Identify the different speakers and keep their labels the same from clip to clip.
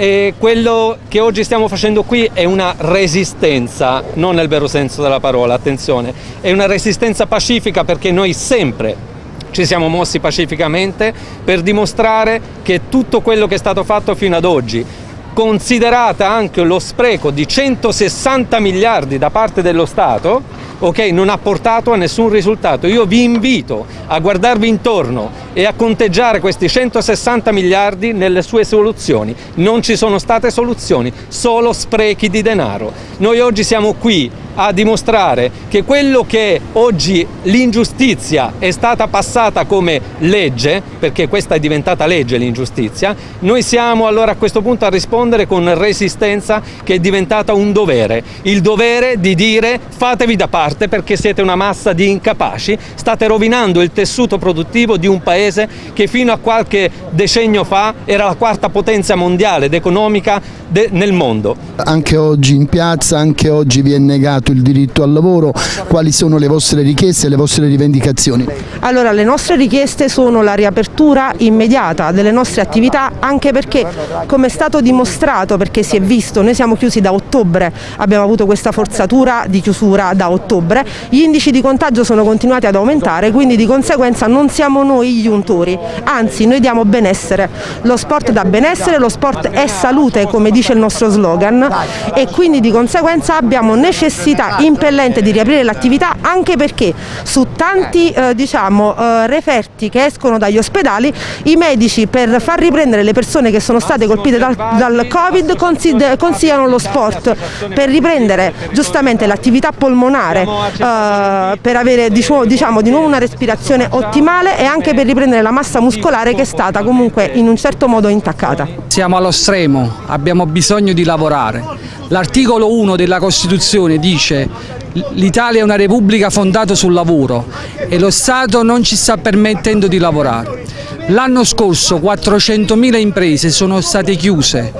Speaker 1: E quello che oggi stiamo facendo qui è una resistenza, non nel vero senso della parola, attenzione, è una resistenza pacifica perché noi sempre ci siamo mossi pacificamente per dimostrare che tutto quello che è stato fatto fino ad oggi, considerata anche lo spreco di 160 miliardi da parte dello Stato, okay, non ha portato a nessun risultato. Io vi invito a guardarvi intorno e a conteggiare questi 160 miliardi nelle sue soluzioni. Non ci sono state soluzioni, solo sprechi di denaro. Noi oggi siamo qui a dimostrare che quello che oggi l'ingiustizia è stata passata come legge, perché questa è diventata legge l'ingiustizia, noi siamo allora a questo punto a rispondere con resistenza che è diventata un dovere, il dovere di dire fatevi da parte perché siete una massa di incapaci, state rovinando il tessuto produttivo di un paese che fino a qualche decennio fa era la quarta potenza mondiale ed economica nel mondo.
Speaker 2: Anche oggi in piazza, anche oggi vi è negato il diritto al lavoro, quali sono le vostre richieste e le vostre rivendicazioni?
Speaker 3: Allora le nostre richieste sono la riapertura immediata delle nostre attività anche perché come è stato dimostrato, perché si è visto, noi siamo chiusi da ottobre, abbiamo avuto questa forzatura di chiusura da ottobre, gli indici di contagio sono continuati ad aumentare quindi di conseguenza non siamo noi gli untori, anzi noi diamo benessere, lo sport dà benessere, lo sport è salute come dice il nostro slogan. E quindi di conseguenza abbiamo necessità necessità impellente di riaprire l'attività anche perché su tanti eh, diciamo, eh, referti che escono dagli ospedali i medici per far riprendere le persone che sono state colpite dal, dal Covid consigliano lo sport per riprendere giustamente l'attività polmonare eh, per avere diciamo, diciamo, di nuovo una respirazione ottimale e anche per riprendere la massa muscolare che è stata comunque in un certo modo intaccata.
Speaker 4: Siamo allo stremo, abbiamo bisogno di lavorare. L'articolo 1 della Costituzione dice l'Italia è una repubblica fondata sul lavoro e lo Stato non ci sta permettendo di lavorare. L'anno scorso 400.000 imprese sono state chiuse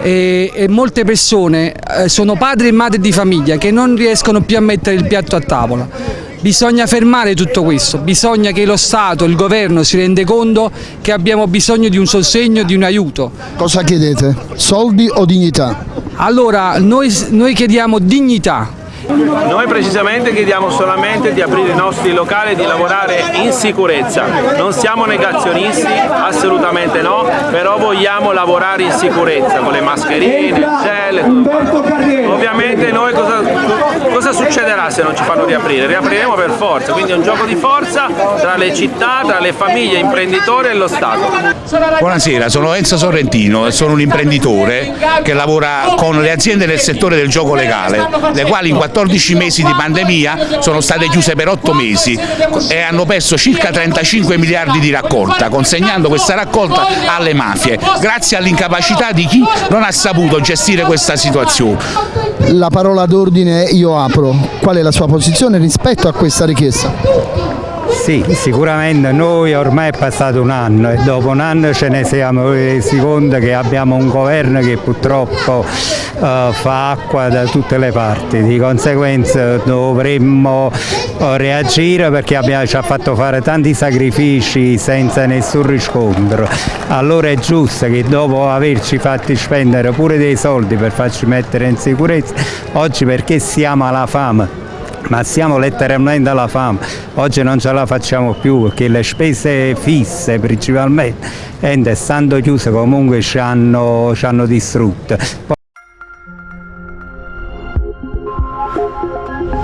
Speaker 4: e, e molte persone eh, sono padri e madri di famiglia che non riescono più a mettere il piatto a tavola. Bisogna fermare tutto questo, bisogna che lo Stato, il governo si rende conto che abbiamo bisogno di un sostegno, di un aiuto.
Speaker 2: Cosa chiedete? Soldi o dignità?
Speaker 4: Allora, noi, noi chiediamo dignità,
Speaker 5: noi precisamente chiediamo solamente di aprire i nostri locali e di lavorare in sicurezza. Non siamo negazionisti, assolutamente no, però vogliamo lavorare in sicurezza con le mascherine, il gel e tutto. Ovviamente noi cosa, cosa succederà se non ci fanno riaprire? Riapriremo per forza, quindi è un gioco di forza tra le città, tra le famiglie, imprenditori e lo Stato.
Speaker 6: Buonasera, sono Enzo Sorrentino e sono un imprenditore che lavora con le aziende del settore del gioco legale, le quali in 14 mesi di pandemia sono state chiuse per 8 mesi e hanno perso circa 35 miliardi di raccolta, consegnando questa raccolta alle mafie, grazie all'incapacità di chi non ha saputo gestire questa situazione.
Speaker 2: La parola d'ordine io apro, qual è la sua posizione rispetto a questa richiesta?
Speaker 7: Sì, sicuramente noi ormai è passato un anno e dopo un anno ce ne siamo resi conto che abbiamo un governo che purtroppo uh, fa acqua da tutte le parti, di conseguenza dovremmo uh, reagire perché abbiamo, ci ha fatto fare tanti sacrifici senza nessun riscontro. Allora è giusto che dopo averci fatti spendere pure dei soldi per farci mettere in sicurezza, oggi perché siamo alla fame ma siamo letteralmente alla fame, oggi non ce la facciamo più perché le spese fisse principalmente, essendo chiuse comunque ci hanno, ci hanno distrutto. Thank you.